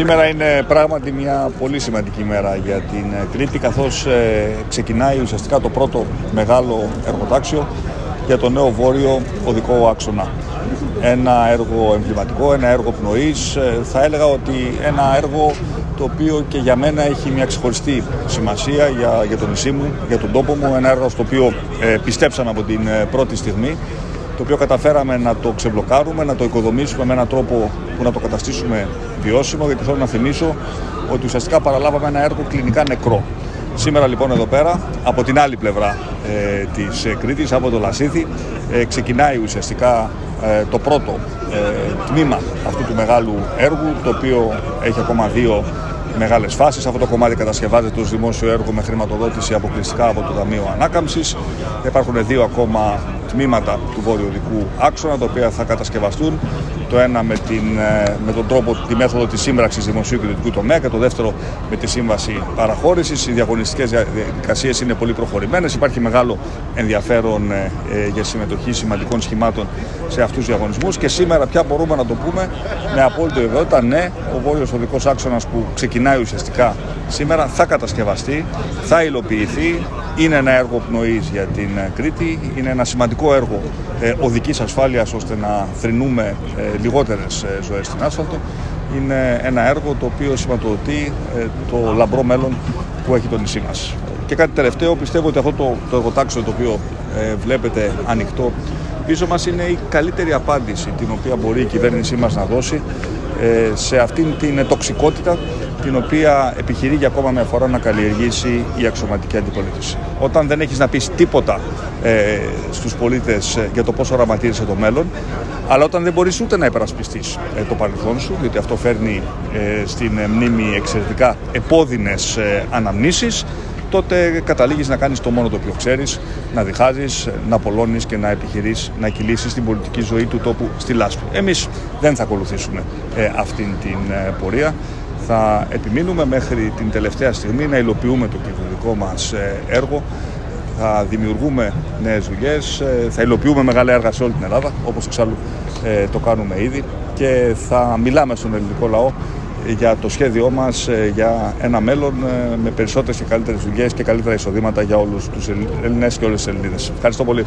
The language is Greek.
Σήμερα είναι πράγματι μια πολύ σημαντική μέρα για την Κρήτη καθώς ε, ξεκινάει ουσιαστικά το πρώτο μεγάλο εργοτάξιο για το νέο βόρειο οδικό άξονα. Ένα έργο εμβληματικό, ένα έργο πνοής, ε, θα έλεγα ότι ένα έργο το οποίο και για μένα έχει μια ξεχωριστή σημασία για, για το νησί μου, για τον τόπο μου, ένα έργο στο οποίο ε, πιστέψαμε από την πρώτη στιγμή το οποίο καταφέραμε να το ξεμπλοκάρουμε, να το οικοδομήσουμε με έναν τρόπο που να το καταστήσουμε βιώσιμο, γιατί θέλω να θυμίσω ότι ουσιαστικά παραλάβαμε ένα έργο κλινικά νεκρό. Σήμερα λοιπόν εδώ πέρα, από την άλλη πλευρά ε, της ε, Κρήτης, από το Λασίθι, ε, ξεκινάει ουσιαστικά ε, το πρώτο ε, τμήμα αυτού του μεγάλου έργου, το οποίο έχει ακόμα δύο μεγάλες φάσεις. Αυτό το κομμάτι κατασκευάζεται ως δημόσιο έργο με χρηματοδότηση αποκλειστικά από το Ταμείο Ανάκαμψης. Υπάρχουν δύο ακόμα τμήματα του βορειοδικού άξονα, τα οποία θα κατασκευαστούν. Το ένα με, την, ε, με τον τρόπο, τη μέθοδο της σύμπραξης δημοσίου και ιδιωτικού τομέα και το δεύτερο με τη σύμβαση παραχώρησης. Οι διαγωνιστικές διαδικασίες είναι πολύ προχωρημένες. Υπάρχει μεγάλο ενδιαφέρον ε, ε, για συμμετοχή σημαντικών σχημάτων σε αυτούς τους διαγωνισμούς. Και σήμερα πια μπορούμε να το πούμε με απόλυτη βεβαιότητα, ναι, ο βόρειος οδικός άξονας που ξεκινάει ουσιαστικά σήμερα θα κατασκευαστεί, θα υλοποιηθεί. Είναι ένα έργο πνοής για την Κρήτη, είναι ένα σημαντικό έργο ε, οδικής ασφάλειας ώστε να θρυνούμε ε, λιγότερες ε, ζωές στην άσφαλτο. Είναι ένα έργο το οποίο σηματοδοτεί ε, το λαμπρό μέλλον που έχει το νησί μας. Και κάτι τελευταίο, πιστεύω ότι αυτό το, το εργοτάξιο το οποίο ε, βλέπετε ανοιχτό πίσω μας είναι η καλύτερη απάντηση την οποία μπορεί η κυβέρνησή μας να δώσει ε, σε αυτήν την τοξικότητα την οποία επιχειρεί για ακόμα μια φορά να καλλιεργήσει η αξιωματική αντιπολίτευση. Όταν δεν έχεις να πεις τίποτα ε, στους πολίτες ε, για το πώς οραματίζεσαι το μέλλον, αλλά όταν δεν μπορείς ούτε να υπερασπιστείς ε, το παρελθόν σου, διότι αυτό φέρνει ε, στην μνήμη εξαιρετικά επώδυνες ε, αναμνήσεις, τότε καταλήγεις να κάνεις το μόνο το οποίο ξέρεις, να διχάζεις, να απολώνεις και να επιχειρείς να κυλήσεις την πολιτική ζωή του τόπου στη λάσπη. Εμείς δεν θα ακολουθήσουμε ε, αυτήν την ε, πορεία. Θα επιμείνουμε μέχρι την τελευταία στιγμή να υλοποιούμε το κυβερνητικό μας ε, έργο. Θα δημιουργούμε νέες δουλειές, ε, θα υλοποιούμε μεγάλα έργα σε όλη την Ελλάδα, όπως εξάλλου ε, το κάνουμε ήδη και θα μιλάμε στον ελληνικό λαό για το σχέδιό μας για ένα μέλλον με περισσότερες και καλύτερες δουλειές και καλύτερα εισοδήματα για όλους τους Ελληνές και όλες τις Ελληνίδες. Ευχαριστώ πολύ.